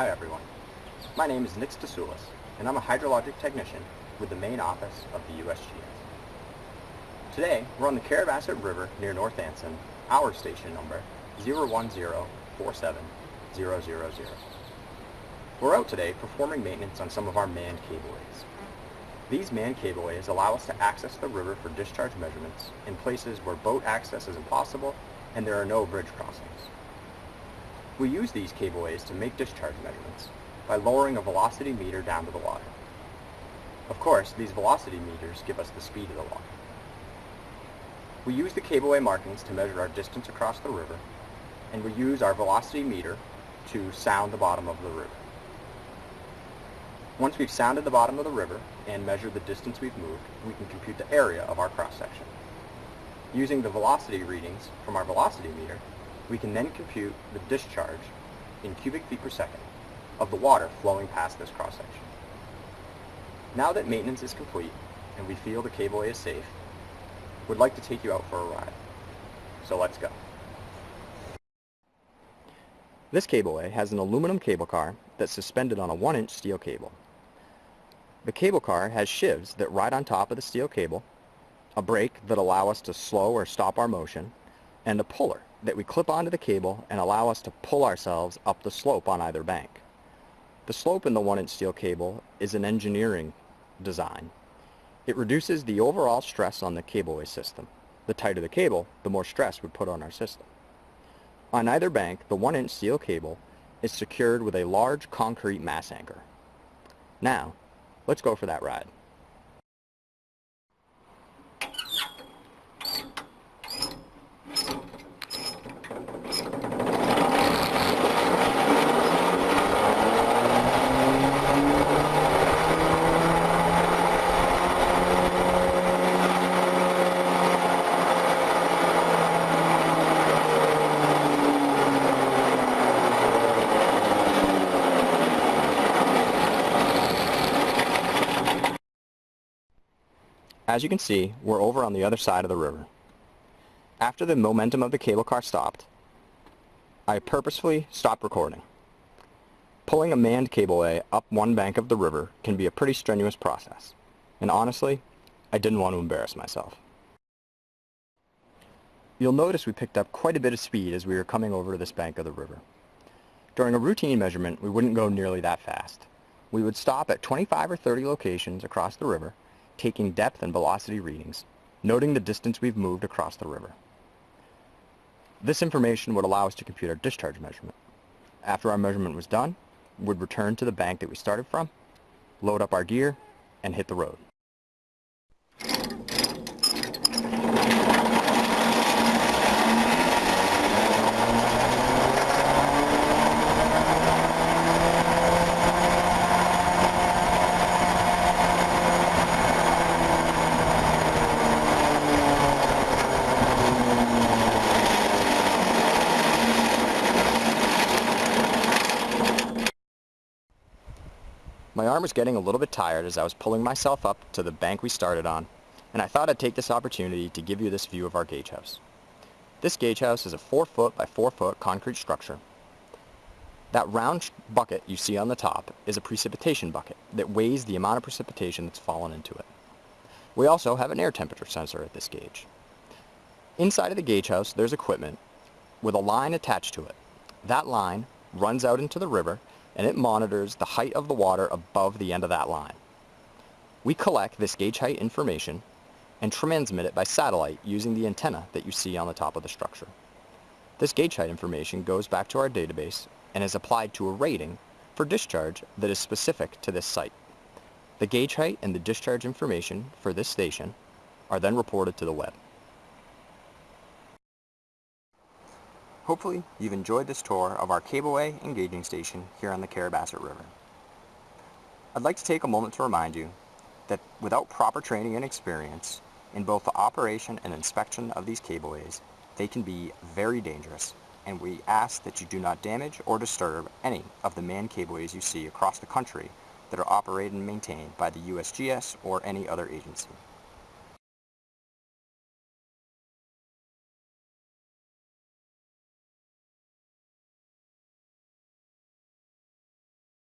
Hi everyone. My name is Nick Stasulis, and I'm a hydrologic technician with the Maine office of the USGS. Today, we're on the Carrabassett River near North Anson, our station number 01047-000. We're out today performing maintenance on some of our manned cableways. These manned cableways allow us to access the river for discharge measurements in places where boat access is impossible and there are no bridge crossings. We use these cableways to make discharge measurements by lowering a velocity meter down to the water. Of course, these velocity meters give us the speed of the water. We use the cableway markings to measure our distance across the river, and we use our velocity meter to sound the bottom of the river. Once we've sounded the bottom of the river and measured the distance we've moved, we can compute the area of our cross-section. Using the velocity readings from our velocity meter, we can then compute the discharge in cubic feet per second of the water flowing past this cross-section. Now that maintenance is complete and we feel the cableway is safe, we'd like to take you out for a ride. So let's go. This cableway has an aluminum cable car that's suspended on a 1-inch steel cable. The cable car has sheaves that ride on top of the steel cable, a brake that allow us to slow or stop our motion, and a puller that we clip onto the cable and allow us to pull ourselves up the slope on either bank. The slope in the 1-inch steel cable is an engineering design. It reduces the overall stress on the cableway system. The tighter the cable, the more stress we put on our system. On either bank, the 1-inch steel cable is secured with a large concrete mass anchor. Now, let's go for that ride. As you can see, we're over on the other side of the river. After the momentum of the cable car stopped, I purposefully stopped recording. Pulling a manned cableway up one bank of the river can be a pretty strenuous process, and honestly, I didn't want to embarrass myself. You'll notice we picked up quite a bit of speed as we were coming over to this bank of the river. During a routine measurement, we wouldn't go nearly that fast. We would stop at 25 or 30 locations across the river taking depth and velocity readings, noting the distance we've moved across the river. This information would allow us to compute our discharge measurement. After our measurement was done, we'd return to the bank that we started from, load up our gear, and hit the road. My arm was getting a little bit tired as I was pulling myself up to the bank we started on, and I thought I'd take this opportunity to give you this view of our gauge house. This gauge house is a 4 foot by 4 foot concrete structure. That round bucket you see on the top is a precipitation bucket that weighs the amount of precipitation that's fallen into it. We also have an air temperature sensor at this gauge. Inside of the gauge house there's equipment with a line attached to it. That line runs out into the river and it monitors the height of the water above the end of that line. We collect this gauge height information and transmit it by satellite using the antenna that you see on the top of the structure. This gauge height information goes back to our database and is applied to a rating for discharge that is specific to this site. The gauge height and the discharge information for this station are then reported to the web. Hopefully you've enjoyed this tour of our cableway and gauging station here on the Carrabassett River. I'd like to take a moment to remind you that without proper training and experience in both the operation and inspection of these cableways, they can be very dangerous and we ask that you do not damage or disturb any of the manned cableways you see across the country that are operated and maintained by the USGS or any other agency.